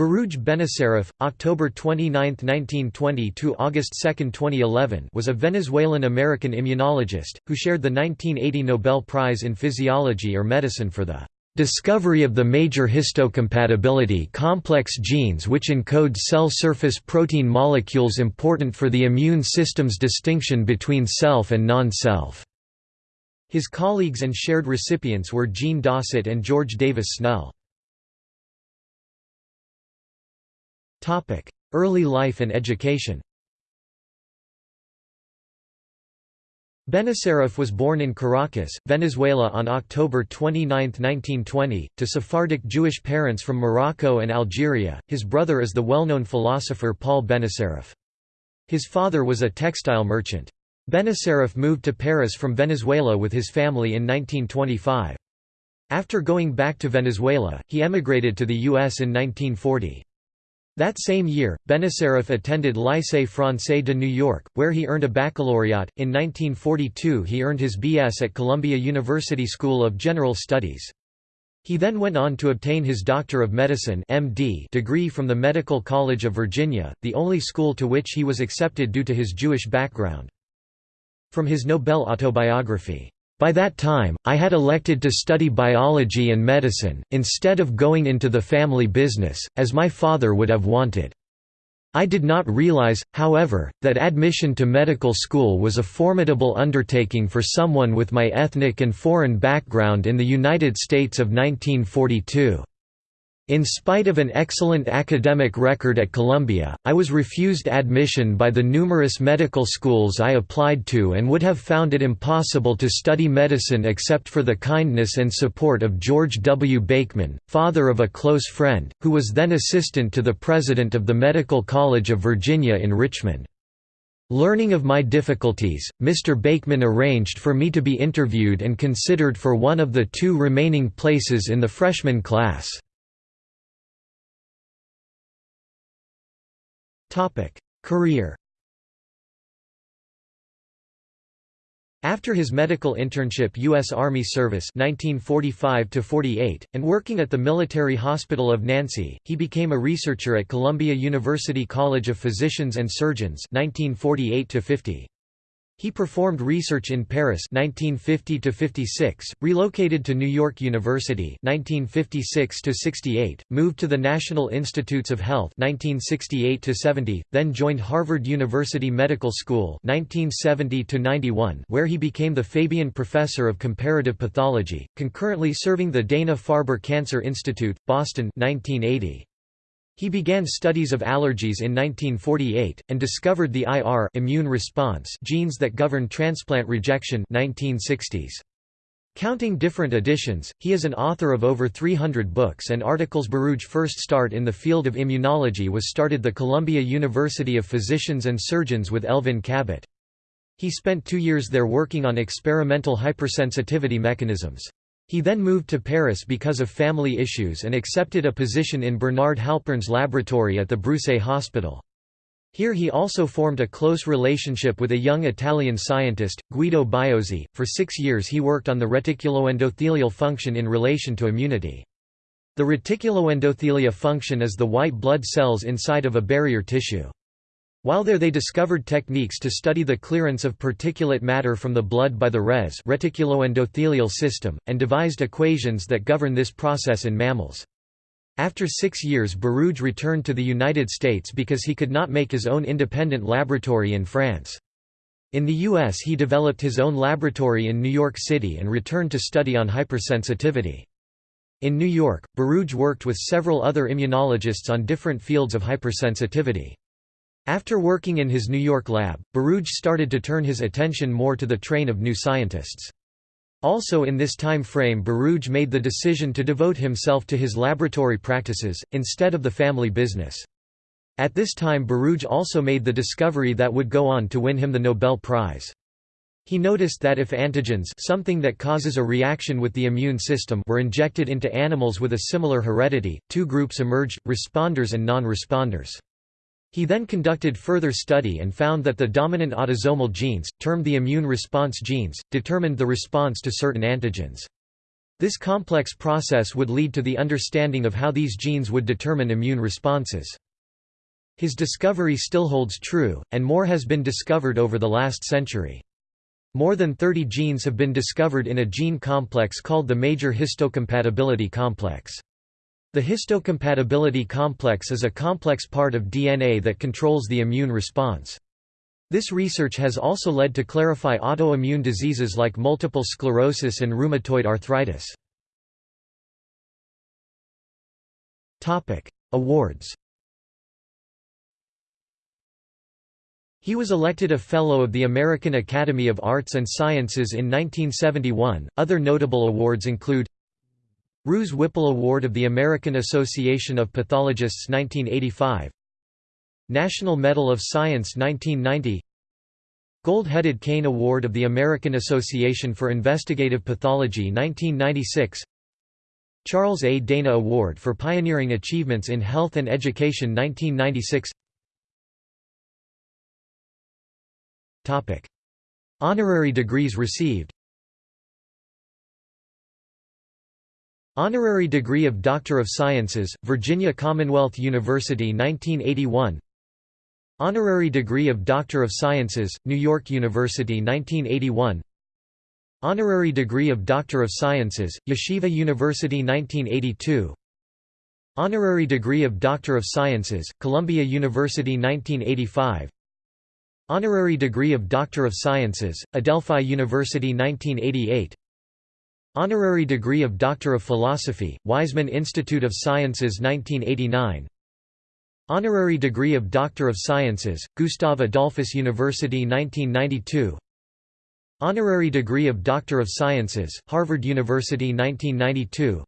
Baruj Benacerraf, October 29, 1920 to August 2, 2011, was a Venezuelan-American immunologist who shared the 1980 Nobel Prize in Physiology or Medicine for the discovery of the major histocompatibility complex genes which encode cell surface protein molecules important for the immune system's distinction between self and non-self. His colleagues and shared recipients were Jean Dausset and George Davis Snell. Early life and education Benacerraf was born in Caracas, Venezuela on October 29, 1920, to Sephardic Jewish parents from Morocco and Algeria. His brother is the well-known philosopher Paul Benacerraf. His father was a textile merchant. Benacerraf moved to Paris from Venezuela with his family in 1925. After going back to Venezuela, he emigrated to the U.S. in 1940. That same year, Benacerraf attended Lycée Français de New York, where he earned a baccalaureate. In 1942, he earned his B.S. at Columbia University School of General Studies. He then went on to obtain his Doctor of Medicine (MD) degree from the Medical College of Virginia, the only school to which he was accepted due to his Jewish background. From his Nobel autobiography, by that time, I had elected to study biology and medicine, instead of going into the family business, as my father would have wanted. I did not realize, however, that admission to medical school was a formidable undertaking for someone with my ethnic and foreign background in the United States of 1942. In spite of an excellent academic record at Columbia, I was refused admission by the numerous medical schools I applied to and would have found it impossible to study medicine except for the kindness and support of George W. Bakeman, father of a close friend, who was then assistant to the president of the Medical College of Virginia in Richmond. Learning of my difficulties, Mr. Bakeman arranged for me to be interviewed and considered for one of the two remaining places in the freshman class. Career After his medical internship U.S. Army service 1945 and working at the Military Hospital of Nancy, he became a researcher at Columbia University College of Physicians and Surgeons 1948 -50. He performed research in Paris 1950–56, relocated to New York University 1956–68, moved to the National Institutes of Health 1968–70, then joined Harvard University Medical School 1970–91 where he became the Fabyan Professor of Comparative Pathology, concurrently serving the Dana-Farber Cancer Institute, Boston 1980. He began studies of allergies in 1948, and discovered the IR immune response genes that govern transplant rejection 1960s. Counting different editions, he is an author of over 300 books and articles. Baruj first start in the field of immunology was started the Columbia University of Physicians and Surgeons with Elvin Kabat. He spent two years there working on experimental hypersensitivity mechanisms. He then moved to Paris because of family issues and accepted a position in Bernard Halpern's laboratory at the Broussais Hospital. Here he also formed a close relationship with a young Italian scientist, Guido Biozzi. For six years he worked on the reticuloendothelial function in relation to immunity. The reticuloendothelia function is the white blood cells inside of a barrier tissue. While there they discovered techniques to study the clearance of particulate matter from the blood by the res reticuloendothelial system, and devised equations that govern this process in mammals. After six years Baruj returned to the United States because he could not make his own independent laboratory in France. In the U.S. he developed his own laboratory in New York City and returned to study on hypersensitivity. In New York, Baruj worked with several other immunologists on different fields of hypersensitivity. After working in his New York lab, Baruj started to turn his attention more to the train of new scientists. Also in this time frame Baruj made the decision to devote himself to his laboratory practices, instead of the family business. At this time Baruj also made the discovery that would go on to win him the Nobel Prize. He noticed that if antigens something that causes a reaction with the immune system were injected into animals with a similar heredity, two groups emerged, responders and non-responders. He then conducted further study and found that the dominant autosomal genes, termed the immune response genes, determined the response to certain antigens. This complex process would lead to the understanding of how these genes would determine immune responses. His discovery still holds true, and more has been discovered over the last century. More than 30 genes have been discovered in a gene complex called the major histocompatibility complex. The histocompatibility complex is a complex part of DNA that controls the immune response. This research has also led to clarify autoimmune diseases like multiple sclerosis and rheumatoid arthritis. Awards He was elected a Fellow of the American Academy of Arts and Sciences in 1971. Other notable awards include Rous-Whipple Award of the American Association of Pathologists 1985 National Medal of Science 1990 Gold-headed Cane Award of the American Association for Investigative Pathology 1996 Charles A. Dana Award for Pioneering Achievements in Health and Education 1996 Honorary degrees received Honorary degree of Doctor of Sciences, Virginia Commonwealth University 1981 Honorary degree of Doctor of Sciences, New York University 1981 Honorary degree of Doctor of Sciences, Yeshiva University 1982 Honorary degree of Doctor of Sciences, Columbia University 1985 Honorary degree of Doctor of Sciences, Adelphi University 1988 Honorary degree of Doctor of Philosophy, Weizmann Institute of Sciences 1989 Honorary degree of Doctor of Sciences, Gustav Adolphus University 1992 Honorary degree of Doctor of Sciences, Harvard University 1992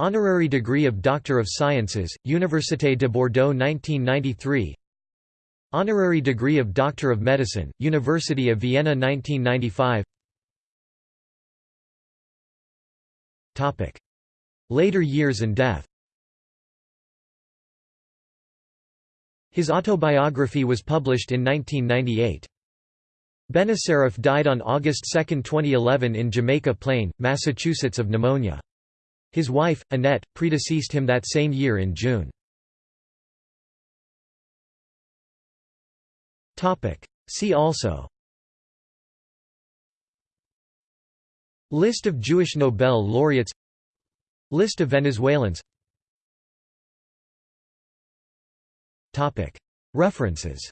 Honorary degree of Doctor of Sciences, Université de Bordeaux 1993 Honorary degree of Doctor of Medicine, University of Vienna 1995 Later years and death His autobiography was published in 1998. Benacerraf died on August 2, 2011 in Jamaica Plain, Massachusetts of pneumonia. His wife, Annette, predeceased him that same year in June. See also List of Jewish Nobel laureates. List of Venezuelans. References